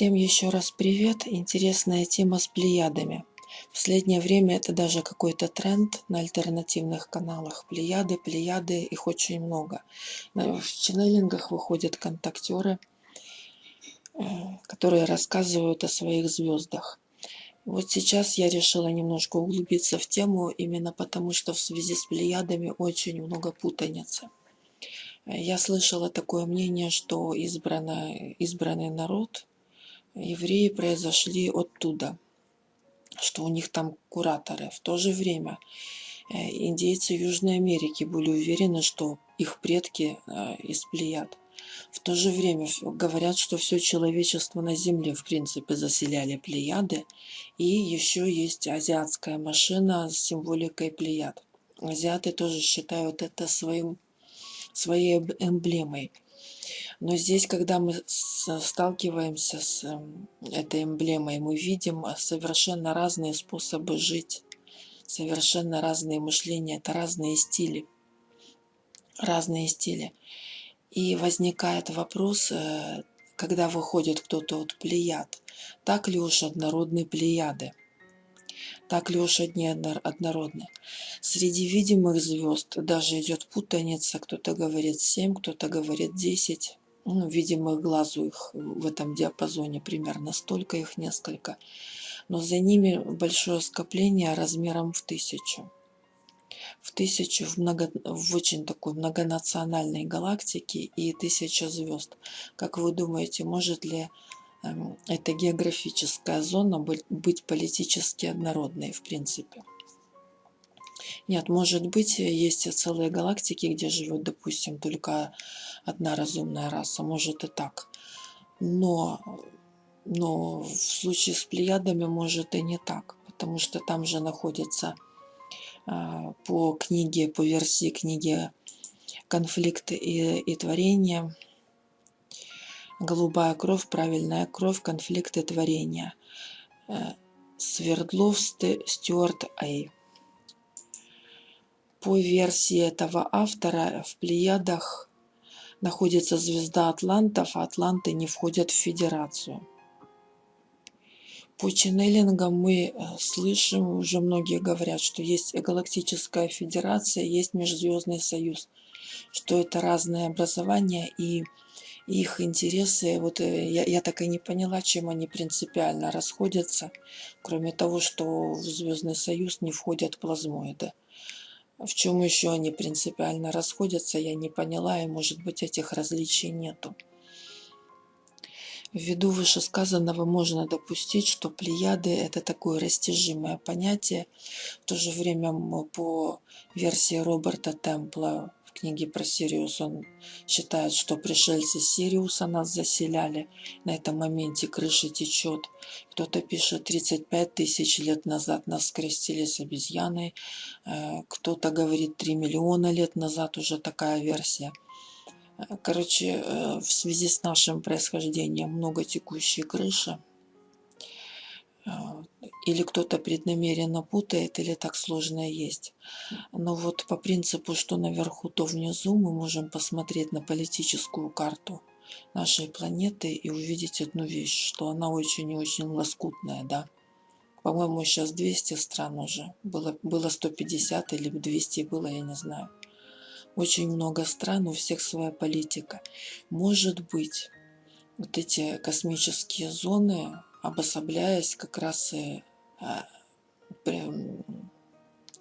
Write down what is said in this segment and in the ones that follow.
Всем еще раз привет. Интересная тема с плеядами. В последнее время это даже какой-то тренд на альтернативных каналах. Плеяды, плеяды, их очень много. В ченнелингах выходят контактеры, э, которые рассказывают о своих звездах. Вот сейчас я решила немножко углубиться в тему, именно потому что в связи с плеядами очень много путаницы. Я слышала такое мнение, что избранный, избранный народ евреи произошли оттуда, что у них там кураторы. В то же время э, индейцы Южной Америки были уверены, что их предки э, из Плеяд. В то же время говорят, что все человечество на Земле, в принципе, заселяли Плеяды. И еще есть азиатская машина с символикой Плеяд. Азиаты тоже считают это своим, своей эмблемой. Но здесь, когда мы сталкиваемся с эм, этой эмблемой, мы видим а, совершенно разные способы жить, совершенно разные мышления, это разные стили. Разные стили. И возникает вопрос, э, когда выходит кто-то от плеяд, так ли уж однородны плеяды? Так ли уж одни однородны? Среди видимых звезд даже идет путаница, кто-то говорит 7, кто-то говорит 10 ну, видимых глазу их в этом диапазоне примерно столько, их несколько. Но за ними большое скопление размером в тысячу. В тысячу, в, много, в очень такой многонациональной галактике и тысяча звезд. Как вы думаете, может ли э, эта географическая зона быть политически однородной в принципе? Нет, может быть, есть целые галактики, где живет, допустим, только одна разумная раса, может и так. Но, но в случае с плеядами может и не так, потому что там же находится а, по книге, по версии книги «Конфликт и, и творение», «Голубая кровь», «Правильная кровь», «Конфликт и творение», э, Свердлов Стюарт Эй. По версии этого автора в Плеядах находится звезда Атлантов, а Атланты не входят в Федерацию. По ченнелингам мы э, слышим, уже многие говорят, что есть галактическая федерация, есть Межзвездный союз, что это разные образования и их интересы, вот э, я, я так и не поняла, чем они принципиально расходятся, кроме того, что в Звездный союз не входят плазмоиды. В чем еще они принципиально расходятся, я не поняла, и может быть этих различий нету. Ввиду вышесказанного можно допустить, что плеяды – это такое растяжимое понятие. В то же время по версии Роберта Темпла книге про Сириус он считает, что пришельцы Сириуса нас заселяли. На этом моменте крыша течет. Кто-то пишет, 35 тысяч лет назад нас скрестили с обезьяной. Э, кто-то говорит, 3 миллиона лет назад уже такая версия. Э, короче, э, в связи с нашим происхождением много текущей крыши или кто-то преднамеренно путает, или так сложно есть. Но вот по принципу, что наверху, то внизу, мы можем посмотреть на политическую карту нашей планеты и увидеть одну вещь, что она очень и очень лоскутная, да. По-моему, сейчас 200 стран уже. Было, было 150 или 200 было, я не знаю. Очень много стран, у всех своя политика. Может быть, вот эти космические зоны, обособляясь как раз и а,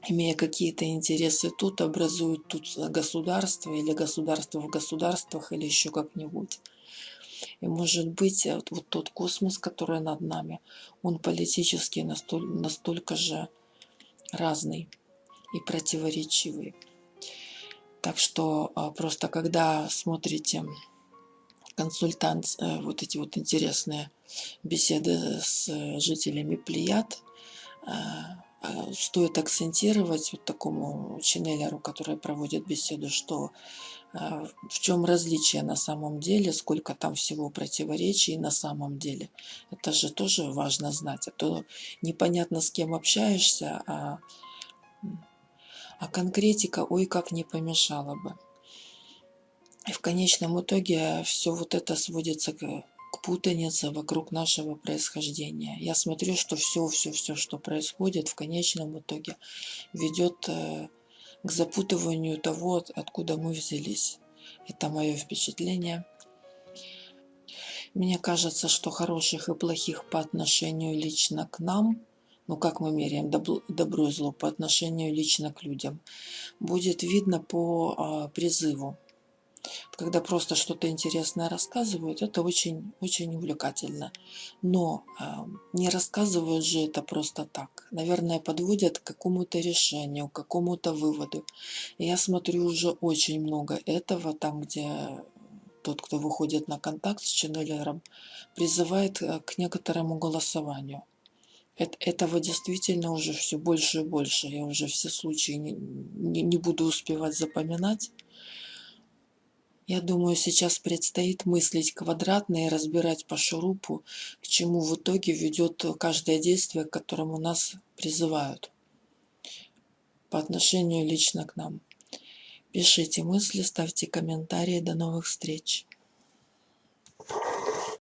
имея какие-то интересы тут, образуют тут государство или государство в государствах или еще как-нибудь. И может быть вот, вот тот космос, который над нами, он политически настоль, настолько же разный и противоречивый. Так что а, просто когда смотрите консультант, э, вот эти вот интересные беседы с жителями Плеяд, а, а, стоит акцентировать вот такому ченнелеру, который проводит беседу, что а, в чем различие на самом деле, сколько там всего противоречий на самом деле. Это же тоже важно знать, а то непонятно с кем общаешься, а, а конкретика ой как не помешала бы. И в конечном итоге все вот это сводится к, к путаница вокруг нашего происхождения. Я смотрю, что все, все, все, что происходит, в конечном итоге ведет э, к запутыванию того, откуда мы взялись. Это мое впечатление. Мне кажется, что хороших и плохих по отношению лично к нам, ну как мы меряем добро и зло по отношению лично к людям, будет видно по а, призыву. Когда просто что-то интересное рассказывают, это очень, очень увлекательно. Но э, не рассказывают же это просто так. Наверное, подводят к какому-то решению, к какому-то выводу. И я смотрю уже очень много этого, там, где тот, кто выходит на контакт с ченнелером, призывает э, к некоторому голосованию. Этого действительно уже все больше и больше. Я уже все случаи не, не, не буду успевать запоминать. Я думаю, сейчас предстоит мыслить квадратно и разбирать по шурупу, к чему в итоге ведет каждое действие, к которому нас призывают по отношению лично к нам. Пишите мысли, ставьте комментарии. До новых встреч!